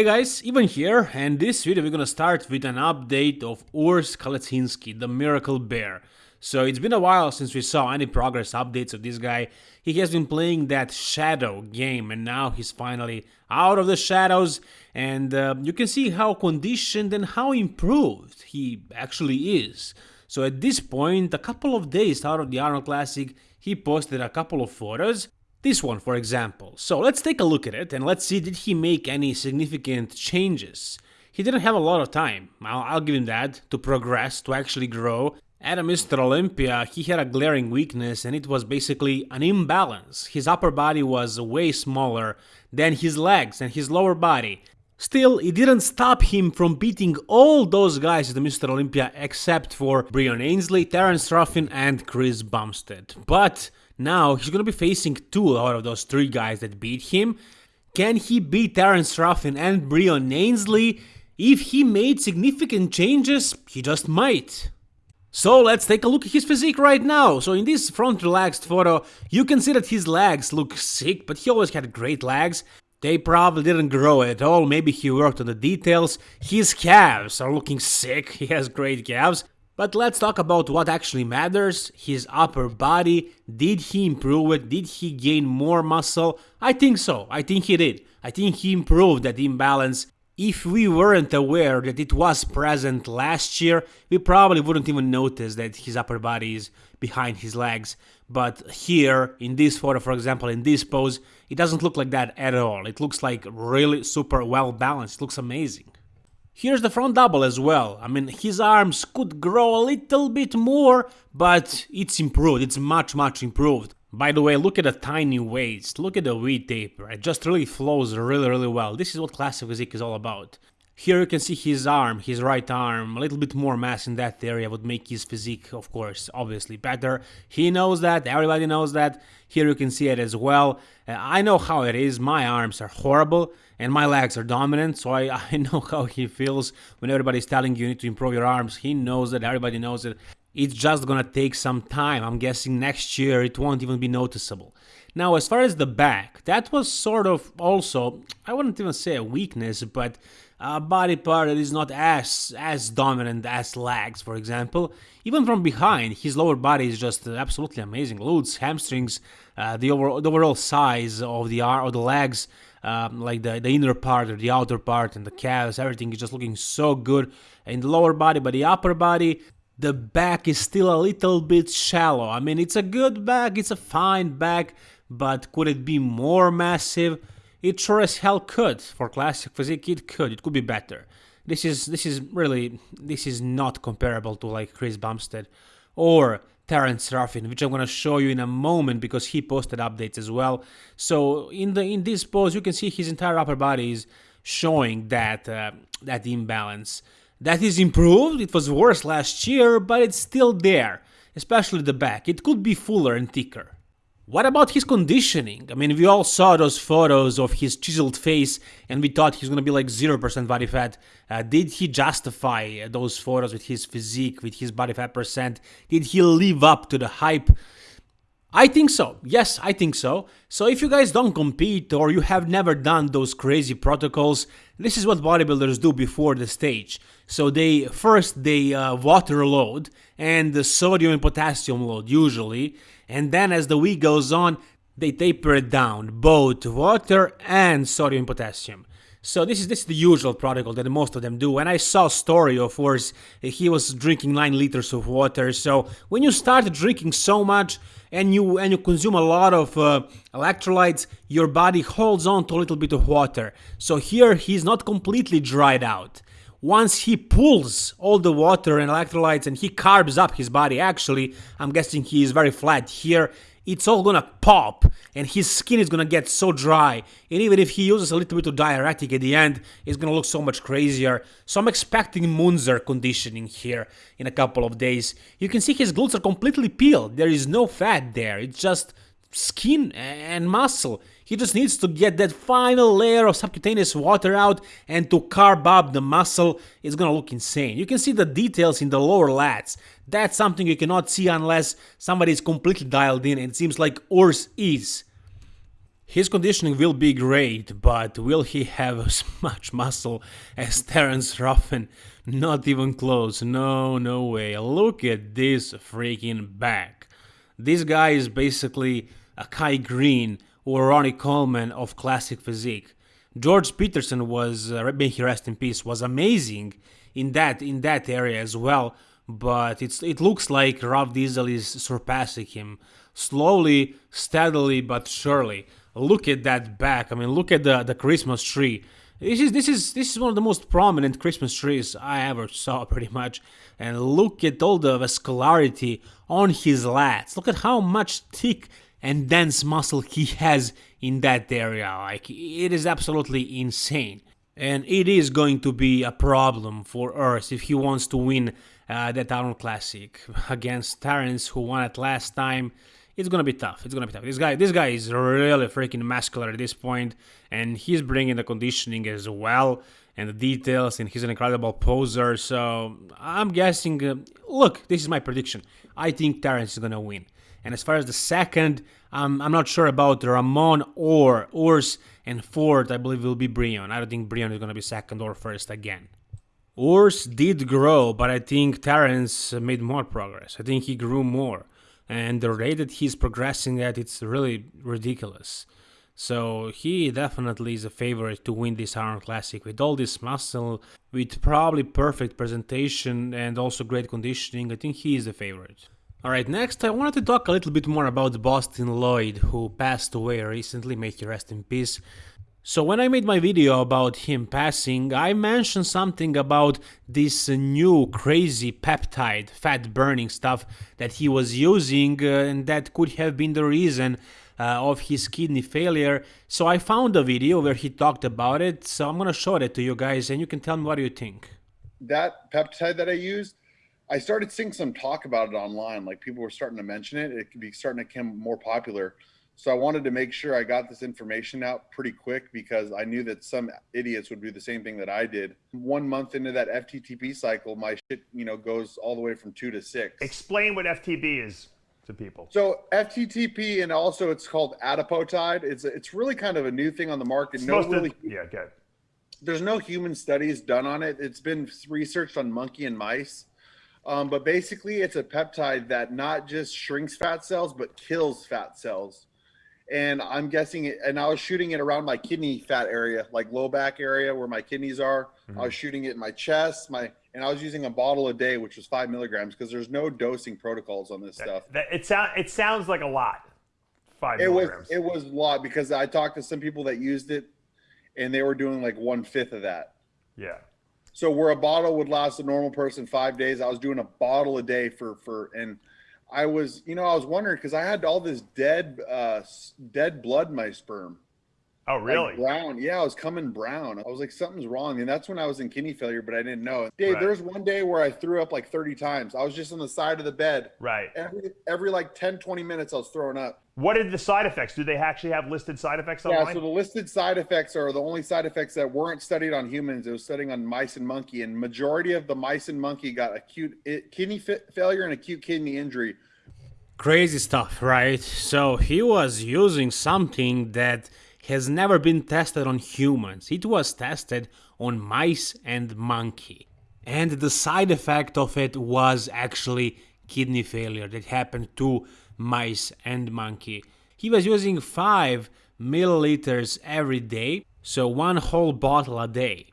Hey guys, Ivan here, and this video we're gonna start with an update of Urs Kalecinski, the Miracle Bear. So it's been a while since we saw any progress updates of this guy. He has been playing that Shadow game, and now he's finally out of the shadows, and uh, you can see how conditioned and how improved he actually is. So at this point, a couple of days out of the Arnold Classic, he posted a couple of photos this one, for example. So let's take a look at it and let's see did he make any significant changes. He didn't have a lot of time, I'll, I'll give him that, to progress, to actually grow. At a Mr. Olympia, he had a glaring weakness and it was basically an imbalance. His upper body was way smaller than his legs and his lower body. Still, it didn't stop him from beating all those guys at the Mr. Olympia except for Breon Ansley, Terence Ruffin and Chris Bumstead. But now he's gonna be facing two out of those three guys that beat him. Can he beat Terence Ruffin and Breon Ansley? If he made significant changes, he just might. So let's take a look at his physique right now. So in this front relaxed photo, you can see that his legs look sick, but he always had great legs. They probably didn't grow at all, maybe he worked on the details. His calves are looking sick, he has great calves. But let's talk about what actually matters, his upper body. Did he improve it? Did he gain more muscle? I think so, I think he did. I think he improved that imbalance. If we weren't aware that it was present last year, we probably wouldn't even notice that his upper body is behind his legs. But here, in this photo, for example, in this pose, it doesn't look like that at all. It looks like really super well balanced. It looks amazing. Here's the front double as well. I mean, his arms could grow a little bit more, but it's improved. It's much, much improved. By the way, look at the tiny waist. Look at the V-taper. It just really flows really, really well. This is what classic physique is all about. Here you can see his arm, his right arm, a little bit more mass in that area would make his physique, of course, obviously better. He knows that, everybody knows that. Here you can see it as well. Uh, I know how it is, my arms are horrible and my legs are dominant, so I, I know how he feels when everybody's telling you you need to improve your arms. He knows that, everybody knows it. It's just gonna take some time. I'm guessing next year it won't even be noticeable. Now, as far as the back, that was sort of also, I wouldn't even say a weakness, but a body part that is not as as dominant as legs, for example. Even from behind, his lower body is just absolutely amazing. Glutes, hamstrings, uh, the, overall, the overall size of the arm, or the legs, um, like the, the inner part or the outer part and the calves, everything is just looking so good in the lower body, but the upper body, the back is still a little bit shallow. I mean, it's a good back, it's a fine back, but could it be more massive? It sure as hell could. For classic physique, it could. It could be better. This is this is really this is not comparable to like Chris Bumstead or Terence Ruffin, which I'm gonna show you in a moment because he posted updates as well. So in the in this pose, you can see his entire upper body is showing that uh, that imbalance. That is improved. It was worse last year, but it's still there, especially the back. It could be fuller and thicker. What about his conditioning? I mean, we all saw those photos of his chiseled face and we thought he's gonna be like 0% body fat. Uh, did he justify those photos with his physique, with his body fat percent? Did he live up to the hype? I think so. Yes, I think so. So if you guys don't compete or you have never done those crazy protocols, this is what bodybuilders do before the stage. So they first they uh, water load and the sodium and potassium load usually and then as the week goes on, they taper it down, both water and sodium and potassium. So this is this is the usual protocol that most of them do. And I saw story of course he was drinking nine liters of water. So when you start drinking so much and you and you consume a lot of uh, electrolytes, your body holds on to a little bit of water. So here he's not completely dried out once he pulls all the water and electrolytes and he carbs up his body actually i'm guessing he is very flat here it's all gonna pop and his skin is gonna get so dry and even if he uses a little bit of diuretic at the end it's gonna look so much crazier. So i'm expecting munzer conditioning here in a couple of days. You can see his glutes are completely peeled. There is no fat there. It's just skin and muscle. He just needs to get that final layer of subcutaneous water out and to carb up the muscle. It's gonna look insane. You can see the details in the lower lats. That's something you cannot see unless somebody is completely dialed in and it seems like Urs is. His conditioning will be great, but will he have as much muscle as Terence Ruffin? Not even close, no, no way. Look at this freaking back. This guy is basically a Kai Greene or Ronnie Coleman of classic physique. George Peterson was, uh, may he rest in peace, was amazing in that in that area as well. But it's it looks like Rob Diesel is surpassing him slowly, steadily, but surely look at that back. I mean, look at the, the Christmas tree. This is this is this is one of the most prominent Christmas trees I ever saw, pretty much. And look at all the vascularity on his lats. Look at how much thick and dense muscle he has in that area. Like it is absolutely insane. And it is going to be a problem for Urs if he wants to win uh, that Arnold Classic against Terence, who won it last time it's gonna be tough. It's gonna be tough. This guy, this guy is really freaking muscular at this point, and he's bringing the conditioning as well and the details, and he's an incredible poser. So I'm guessing. Uh, look, this is my prediction. I think Terence is gonna win. And as far as the second, um, I'm not sure about Ramon or Urs, and fourth, I believe will be Breon. I don't think Breon is gonna be second or first again. Urs did grow, but I think Terence made more progress. I think he grew more and the rate that he's progressing at it's really ridiculous. So he definitely is a favorite to win this Arnold Classic with all this muscle, with probably perfect presentation and also great conditioning. I think he is the favorite. Alright, next I wanted to talk a little bit more about Bostin Loyd, who passed away recently, may he rest in peace. So when I made my video about him passing, I mentioned something about this new crazy peptide, fat burning stuff that he was using uh, and that could have been the reason uh, of his kidney failure. So I found a video where he talked about it, so I'm gonna show it to you guys and you can tell me what you think. That peptide that I used, I started seeing some talk about it online, like people were starting to mention it, it could be starting to become more popular. So I wanted to make sure I got this information out pretty quick because I knew that some idiots would do the same thing that I did. One month into that FTPP cycle, my shit, you know, goes all the way from two to six. Explain what FTP is to people. So FTPP and also it's called adipotide. It's it's really kind of a new thing on the market. no really, yeah, good. There's no human studies done on it. It's been researched on monkey and mice. Um, but basically, it's a peptide that not just shrinks fat cells, but kills fat cells and I'm guessing it, and I was shooting it around my kidney fat area, like low back area where my kidneys are. Mm-hmm. I was shooting it in my chest, my, and I was using a bottle a day, which was five milligrams, because there's no dosing protocols on this that, stuff. That, it sounds it sounds like a lot. Five it milligrams. was it was a lot because I talked to some people that used it, and they were doing like one fifth of that. Yeah. So where a bottle would last a normal person five days, I was doing a bottle a day for for and I was, you know, I was wondering because I had all this dead, uh, dead blood in my sperm. Oh, really? Like brown. Yeah, I was coming brown. I was like, something's wrong. And that's when I was in kidney failure, but I didn't know. Dave, right. there's one day where I threw up like 30 times. I was just on the side of the bed. Right. Every, every like 10, 20 minutes, I was throwing up. What are the side effects? Do they actually have listed side effects online? Yeah, so the listed side effects are the only side effects that weren't studied on humans. It was studying on mice and monkey. And majority of the mice and monkey got acute kidney failure and acute kidney injury Crazy stuff, right? So he was using something that has never been tested on humans. It was tested on mice and monkey. And the side effect of it was actually kidney failure that happened to mice and monkey. He was using 5 milliliters every day, so one whole bottle a day.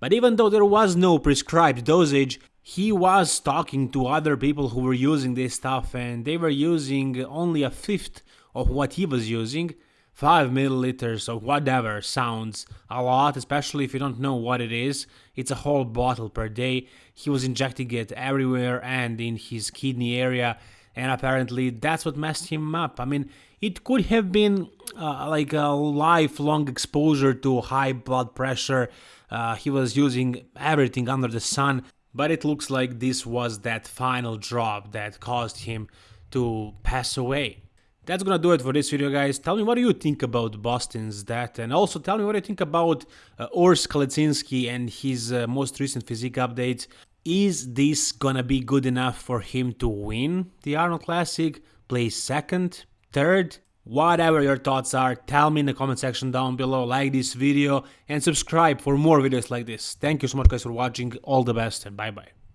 But even though there was no prescribed dosage, he was talking to other people who were using this stuff and they were using only a fifth of what he was using. 5 milliliters of whatever sounds a lot, especially if you don't know what it is. It's a whole bottle per day. He was injecting it everywhere and in his kidney area, and apparently that's what messed him up. I mean, it could have been uh, like a lifelong exposure to high blood pressure. Uh, he was using everything under the sun but it looks like this was that final drop that caused him to pass away. That's gonna do it for this video guys. Tell me what do you think about Bostin's death and also tell me what you think about uh, Urs and his uh, most recent physique updates. Is this gonna be good enough for him to win the Arnold Classic, place second, third? Whatever your thoughts are, tell me in the comment section down below, like this video and subscribe for more videos like this. Thank you so much guys for watching, all the best and bye bye.